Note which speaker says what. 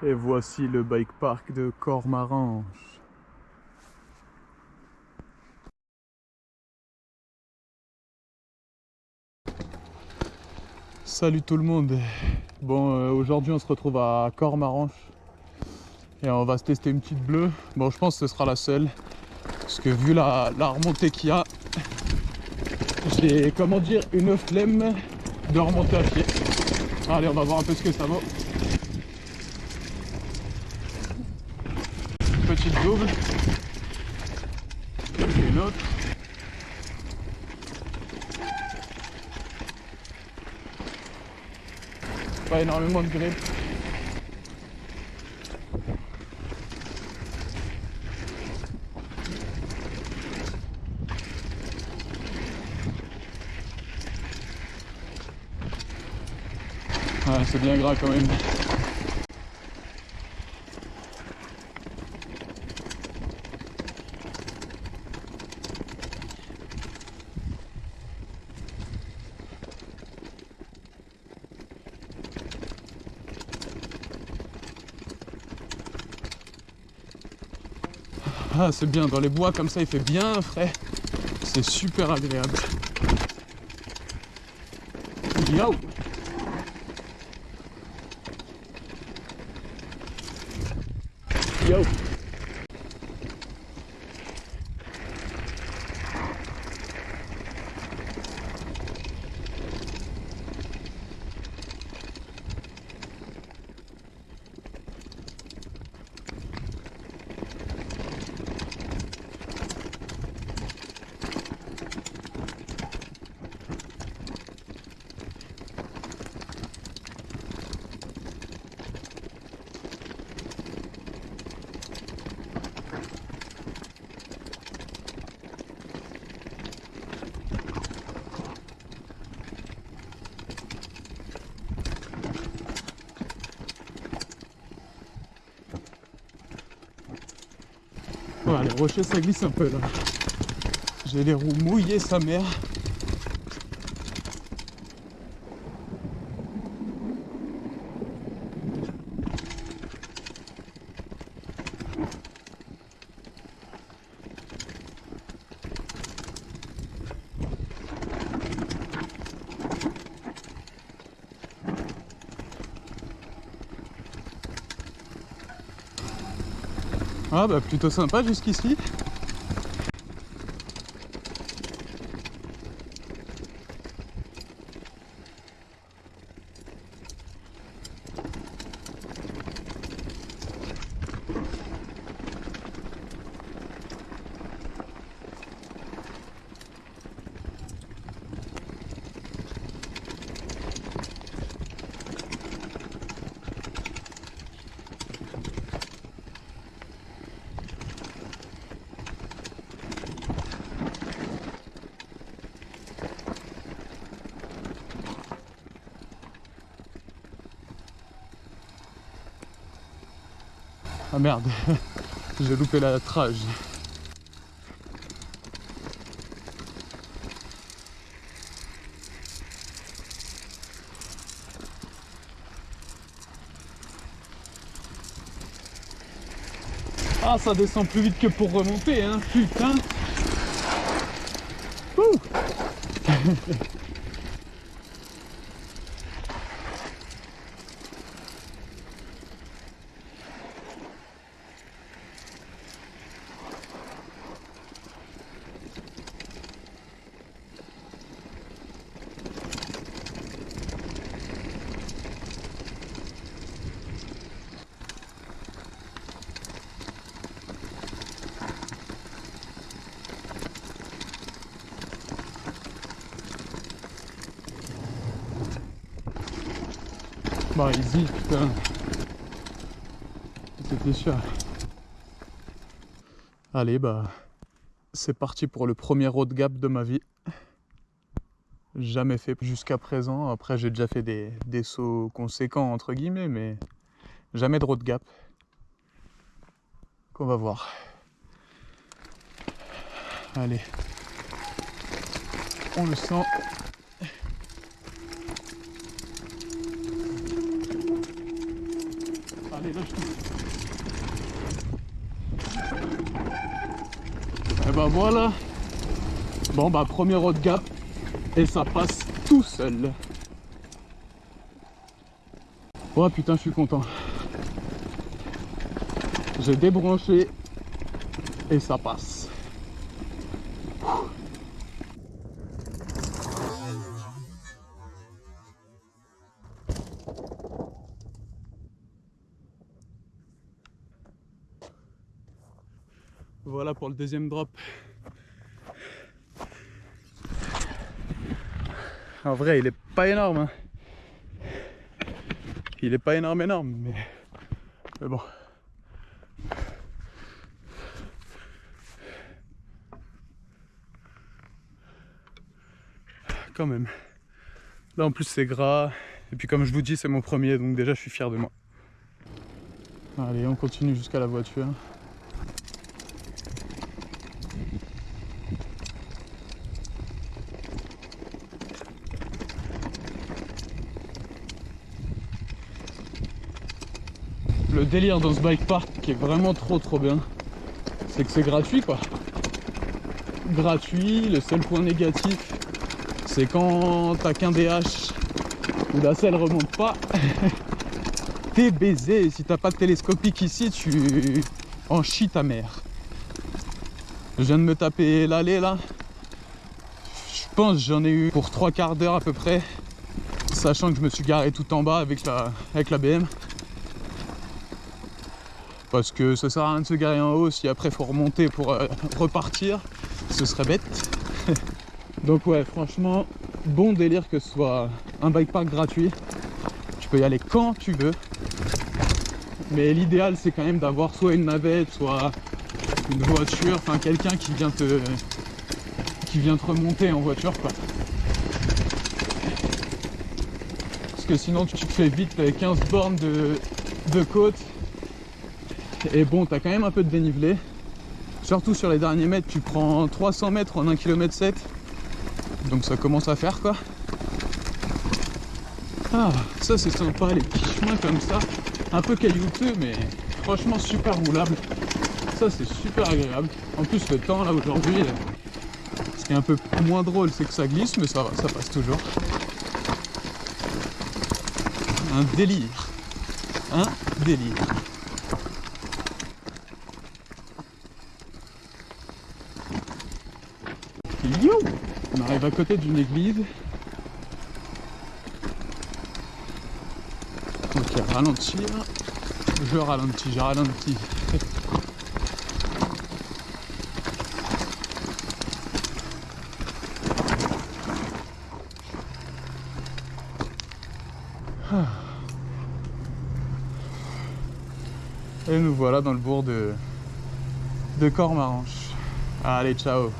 Speaker 1: Et voici le bike park de Cormaranche. Salut tout le monde. Bon, euh, aujourd'hui on se retrouve à Cormaranche et on va se tester une petite bleue. Bon, je pense que ce sera la seule parce que vu la, la remontée qu'il y a, j'ai comment dire une flemme de remonter à pied. Allez, on va voir un peu ce que ça vaut. Petite double. Et une autre. Pas énormément de grip. Ouais, c'est bien gras quand même. Ah, c'est bien, dans les bois comme ça, il fait bien frais. C'est super agréable. Yo Yo les rochers ça glisse un peu là. J'ai les roues mouillées sa mère. Ah bah plutôt sympa jusqu'ici. Ah merde, j'ai loupé la trage. Ah ça descend plus vite que pour remonter hein, putain. Ouh Putain. C'était sûr. Allez bah c'est parti pour le premier road gap de ma vie. Jamais fait jusqu'à présent. Après j'ai déjà fait des, des sauts conséquents entre guillemets mais jamais de road gap. Qu'on va voir. Allez. On le sent. Et ben voilà. Bon bah premier road gap et ça passe tout seul. Oh putain, je suis content. J'ai débranché et ça passe. Voilà pour le deuxième drop. En vrai, il est pas énorme. hein. Il est pas énorme, énorme, mais, mais bon. Quand même. Là en plus c'est gras. Et puis comme je vous dis c'est mon premier donc déjà je suis fier de moi. Allez on continue jusqu'à la voiture. Le délire dans ce bike park qui est vraiment trop trop bien, c'est que c'est gratuit quoi. Gratuit, le seul point négatif, c'est quand t'as qu'un DH ou la selle remonte pas, t'es baisé. Si t'as pas de télescopique ici, tu en chies ta mère. Je viens de me taper l'allée là. Je pense j'en ai eu pour trois quarts d'heure à peu près, sachant que je me suis garé tout en bas avec la, avec la BM. Parce que ça sert à rien de se garer en haut si après faut remonter pour euh, repartir, ce serait bête. Donc ouais, franchement, bon délire que ce soit un bike park gratuit. Tu peux y aller quand tu veux. Mais l'idéal c'est quand même d'avoir soit une navette, soit une voiture, enfin quelqu'un qui vient te qui vient te remonter en voiture quoi. Parce que sinon tu te fais vite 15 bornes de, de côte. Et bon, t'as quand même un peu de dénivelé. Surtout sur les derniers mètres, tu prends 300 mètres en 1 km 7. Donc ça commence à faire quoi. Ah, ça c'est sympa, les petits chemins comme ça. Un peu caillouteux, mais franchement super roulable. Ça c'est super agréable. En plus le temps là aujourd'hui, ce qui est un peu moins drôle c'est que ça glisse, mais ça ça passe toujours. Un délire. Un délire. On arrive à côté d'une église. Ok, ralentir. Je ralentis, je ralentis. Et nous voilà dans le bourg de, de Cormaranche. Allez, ciao